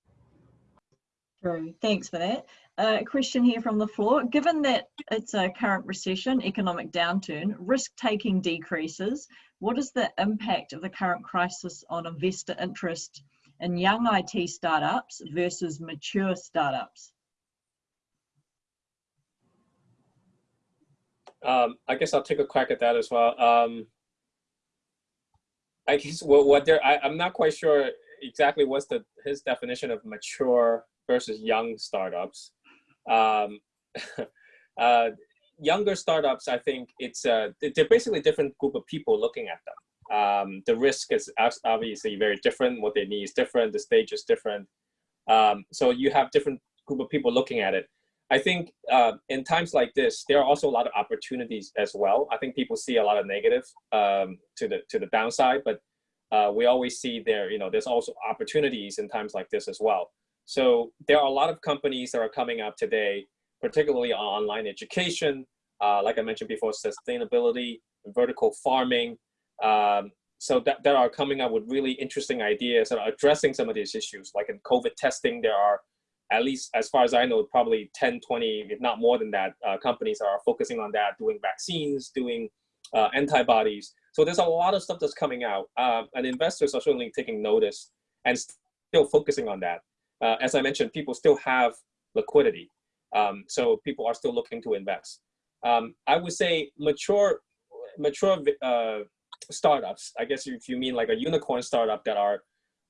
True. Thanks for that. Uh, question here from the floor. Given that it's a current recession, economic downturn, risk taking decreases, what is the impact of the current crisis on investor interest in young IT startups versus mature startups? Um, I guess I'll take a crack at that as well. Um, I guess what, what there, I, I'm not quite sure exactly what's the his definition of mature versus young startups. Um, uh, younger startups, I think it's uh, they're basically different group of people looking at them. Um, the risk is obviously very different. What they need is different. The stage is different. Um, so you have different group of people looking at it. I think uh, in times like this, there are also a lot of opportunities as well. I think people see a lot of negative um, to the to the downside, but uh, we always see there, you know, there's also opportunities in times like this as well. So there are a lot of companies that are coming up today, particularly on online education, uh, like I mentioned before, sustainability, vertical farming. Um, so that, that are coming up with really interesting ideas that are addressing some of these issues. Like in COVID testing, there are at least as far as I know, probably 10, 20, if not more than that, uh, companies are focusing on that, doing vaccines, doing uh, antibodies. So there's a lot of stuff that's coming out, um, and investors are certainly taking notice and still focusing on that. Uh, as I mentioned, people still have liquidity, um, so people are still looking to invest. Um, I would say mature, mature uh, startups. I guess if you mean like a unicorn startup that are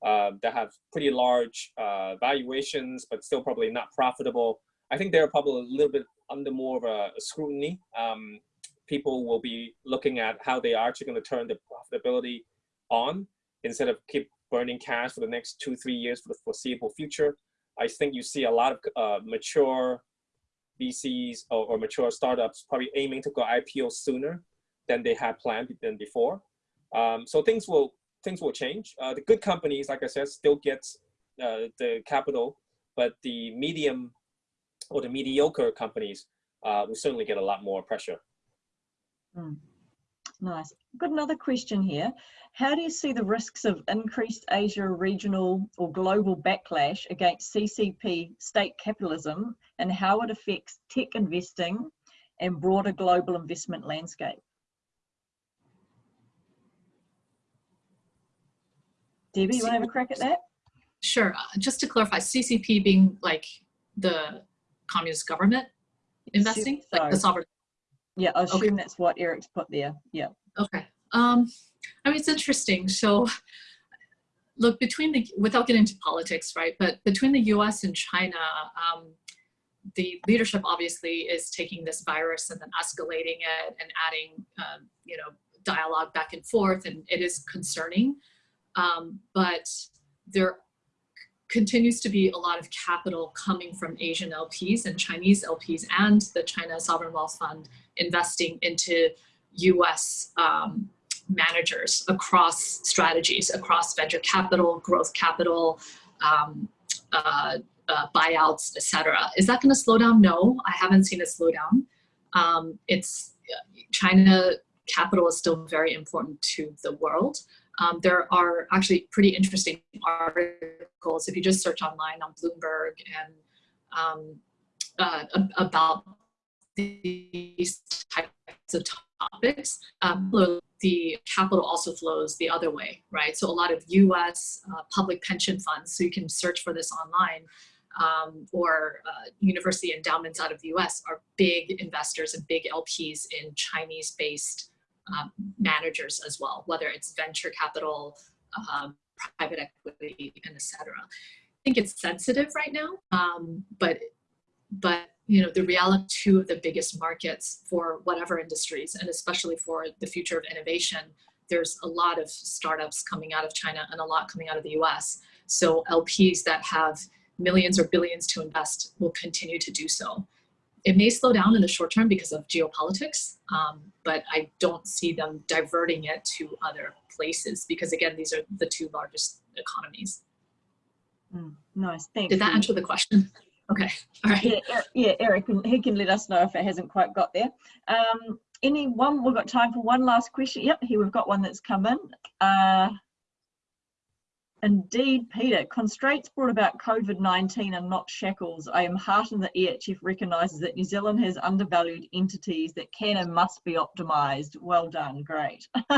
uh, that have pretty large uh, valuations, but still probably not profitable. I think they're probably a little bit under more of a, a scrutiny. Um, people will be looking at how they are actually going to turn the profitability on instead of keep burning cash for the next two, three years for the foreseeable future. I think you see a lot of uh, mature VCs or, or, mature startups probably aiming to go IPO sooner than they had planned than before. Um, so things will things will change. Uh, the good companies, like I said, still get uh, the capital, but the medium or the mediocre companies uh, will certainly get a lot more pressure. Mm. Nice. Got another question here. How do you see the risks of increased Asia regional or global backlash against CCP state capitalism and how it affects tech investing and broader global investment landscape? Debbie, you want to have a crack at that? Sure. Uh, just to clarify, CCP being like the communist government investing, so. like the sovereign. Yeah, I assume okay. that's what Eric's put there. Yeah. Okay. Um, I mean, it's interesting. So, look, between the without getting into politics, right? But between the U.S. and China, um, the leadership obviously is taking this virus and then escalating it and adding, um, you know, dialogue back and forth, and it is concerning. Um, but there continues to be a lot of capital coming from Asian LPs and Chinese LPs and the China Sovereign Wealth Fund investing into US um, managers across strategies, across venture capital, growth capital, um, uh, uh, buyouts, etc. Is that going to slow down? No, I haven't seen it slow down. Um, it's China capital is still very important to the world. Um, there are actually pretty interesting articles if you just search online on Bloomberg and um, uh, about these types of topics. Um, the capital also flows the other way, right? So a lot of US uh, public pension funds, so you can search for this online, um, or uh, university endowments out of the US are big investors and big LPs in Chinese based um, managers as well, whether it's venture capital, um, private equity, and etc. I think it's sensitive right now, um, but but you know the reality two of the biggest markets for whatever industries, and especially for the future of innovation. There's a lot of startups coming out of China and a lot coming out of the US. So LPs that have millions or billions to invest will continue to do so. It may slow down in the short term because of geopolitics, um, but I don't see them diverting it to other places because again, these are the two largest economies. Mm, nice, thanks. Did that answer the question? Okay, all right. Yeah, yeah, Eric, he can let us know if it hasn't quite got there. Um, anyone, we've got time for one last question. Yep, here we've got one that's come in. Uh, Indeed, Peter, constraints brought about COVID-19 and not shackles. I am heartened that EHF recognises that New Zealand has undervalued entities that can and must be optimised. Well done, great.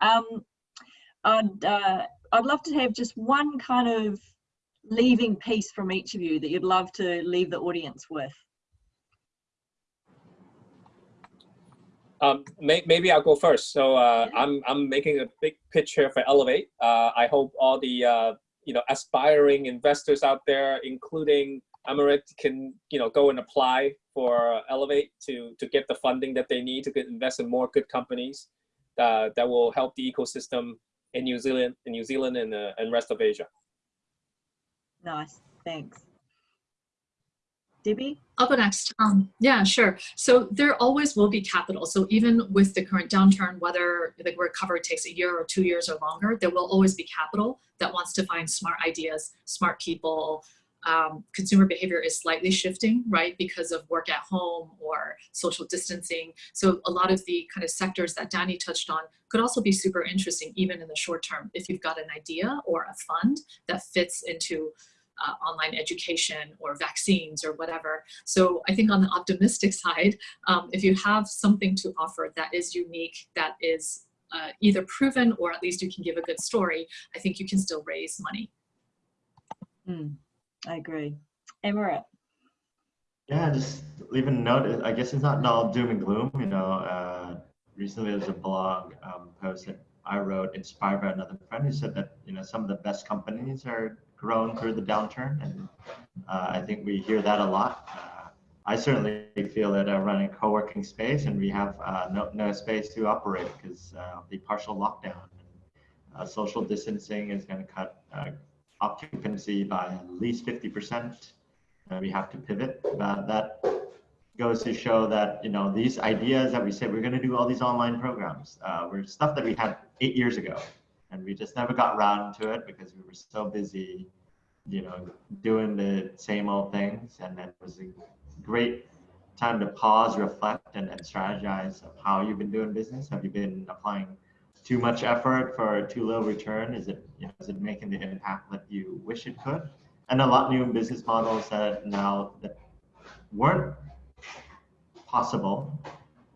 um, I'd, uh, I'd love to have just one kind of leaving piece from each of you that you'd love to leave the audience with. Um, may, maybe I'll go first. So uh, I'm I'm making a big pitch here for Elevate. Uh, I hope all the uh, you know aspiring investors out there, including Amarit, can you know go and apply for Elevate to to get the funding that they need to get invest in more good companies uh, that will help the ecosystem in New Zealand, in New Zealand, and uh, and rest of Asia. Nice, thanks. Debbie? I'll go next. Um, yeah, sure. So there always will be capital. So even with the current downturn, whether the recovery takes a year or two years or longer, there will always be capital that wants to find smart ideas, smart people. Um, consumer behavior is slightly shifting, right, because of work at home or social distancing. So a lot of the kind of sectors that Danny touched on could also be super interesting, even in the short term, if you've got an idea or a fund that fits into uh, online education or vaccines or whatever. So I think on the optimistic side, um, if you have something to offer that is unique, that is uh, either proven or at least you can give a good story, I think you can still raise money. Mm, I agree. Amarit. Yeah, just leaving a note. I guess it's not all doom and gloom. You know, uh, recently there's a blog um, post that I wrote inspired by another friend who said that you know some of the best companies are grown through the downturn, and uh, I think we hear that a lot. Uh, I certainly feel that I run a co-working space, and we have uh, no, no space to operate because uh, the partial lockdown. And, uh, social distancing is going to cut uh, occupancy by at least 50%. we have to pivot. that goes to show that you know these ideas that we said we're going to do all these online programs were stuff that we had eight years ago and we just never got around to it because we were so busy, you know, doing the same old things. And it was a great time to pause, reflect, and, and strategize of how you've been doing business. Have you been applying too much effort for too low return? Is it, you know, is it making the impact that you wish it could? And a lot new business models that now that weren't possible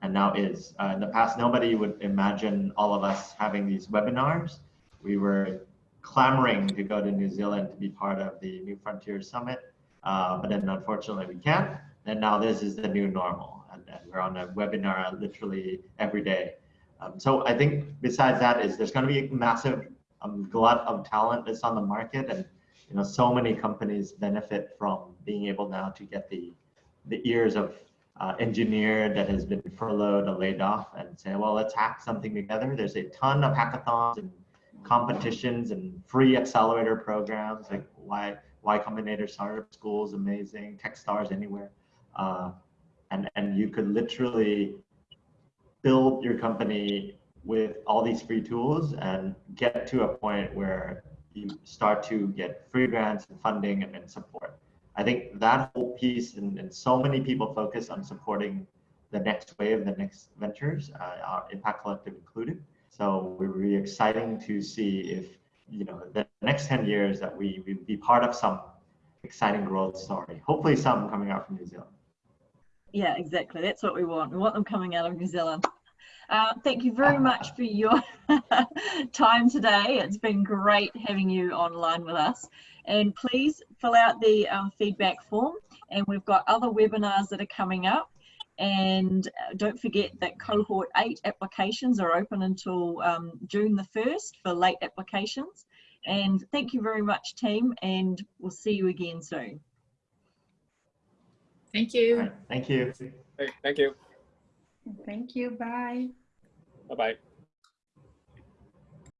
and now is. Uh, in the past, nobody would imagine all of us having these webinars we were clamoring to go to New Zealand to be part of the New Frontier Summit, uh, but then unfortunately we can't. And now this is the new normal, and, and we're on a webinar literally every day. Um, so I think besides that is there's going to be a massive um, glut of talent that's on the market, and you know so many companies benefit from being able now to get the the ears of uh, engineer that has been furloughed or laid off and say, well, let's hack something together. There's a ton of hackathons and competitions and free accelerator programs like Y, y Combinator Startup School is amazing, Techstars Anywhere. Uh, and, and you could literally build your company with all these free tools and get to a point where you start to get free grants and funding and, and support. I think that whole piece and, and so many people focus on supporting the next wave, the next ventures, uh, our Impact Collective included. So we're really exciting to see if, you know, the next 10 years that we, we be part of some exciting growth story. Hopefully some coming out from New Zealand. Yeah, exactly. That's what we want. We want them coming out of New Zealand. Uh, thank you very much for your time today. It's been great having you online with us. And please fill out the um, feedback form. And we've got other webinars that are coming up. And uh, don't forget that cohort eight applications are open until um, June the 1st for late applications. And thank you very much, team. And we'll see you again soon. Thank you. right, thank you. Hey, thank you. Thank you. Bye. Bye bye.